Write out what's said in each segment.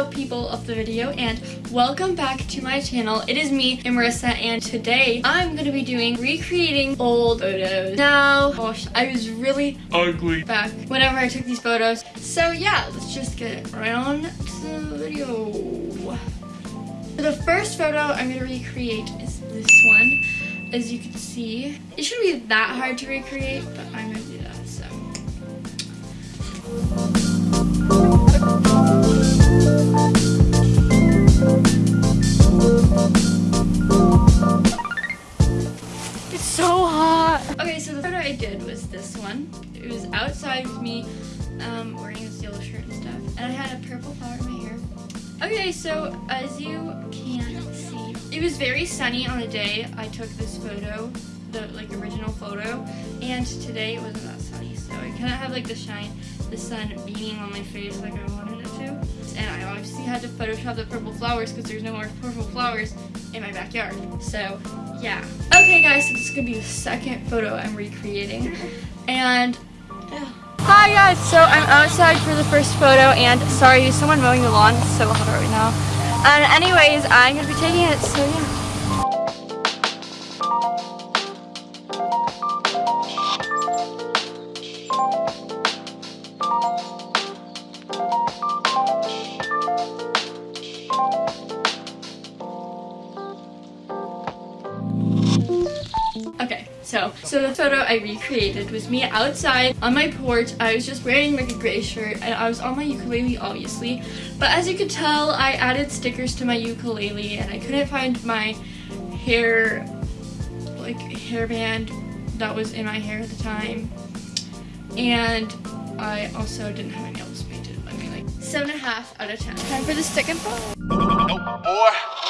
Hello people of the video and welcome back to my channel. It is me, Marissa, and today I'm going to be doing recreating old photos. Now, gosh, I was really ugly back whenever I took these photos. So yeah, let's just get right on to the video. So the first photo I'm going to recreate is this one. As you can see, it shouldn't be that hard to recreate, but I'm going to do that, so. So the photo I did was this one. It was outside with me um, wearing this yellow shirt and stuff. And I had a purple flower in my hair. Okay, so as you can see, it was very sunny on the day I took this photo, the like original photo. And today it wasn't that sunny, so I couldn't have like the shine, the sun beaming on my face like I wanted obviously had to Photoshop the purple flowers because there's no more purple flowers in my backyard. So yeah. Okay guys, so this is gonna be the second photo I'm recreating. And. Hi guys, so I'm outside for the first photo and sorry, someone mowing the lawn, it's so hot right now. And anyways, I'm gonna be taking it, so yeah. Okay, so so the photo I recreated was me outside on my porch. I was just wearing like a gray shirt and I was on my ukulele obviously. But as you could tell, I added stickers to my ukulele and I couldn't find my hair like hairband that was in my hair at the time. And I also didn't have my nails painted. I mean like seven and a half out of ten. Time for the second photo. Nope, boy.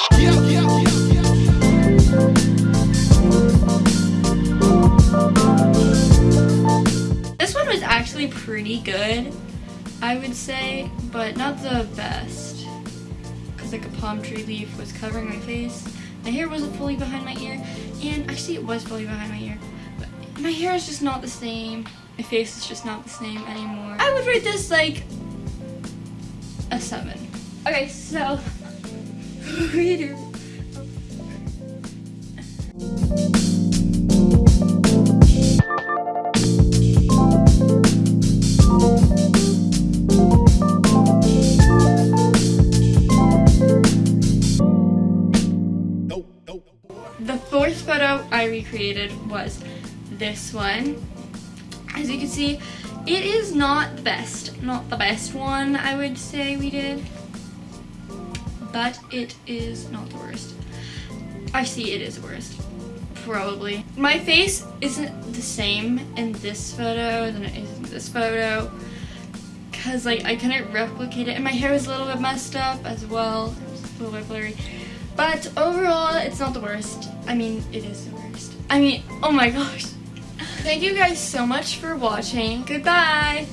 Pretty good, I would say, but not the best. Because like a palm tree leaf was covering my face. My hair wasn't fully behind my ear, and actually it was fully behind my ear. But my hair is just not the same. My face is just not the same anymore. I would rate this like a 7. Okay, so reader. I recreated was this one. As you can see, it is not the best, not the best one I would say we did, but it is not the worst. I see it is the worst, probably. My face isn't the same in this photo than it is in this photo, because like I couldn't replicate it, and my hair was a little bit messed up as well, it was a little bit blurry. But overall, it's not the worst. I mean, it is the worst. I mean, oh my gosh. Thank you guys so much for watching. Goodbye.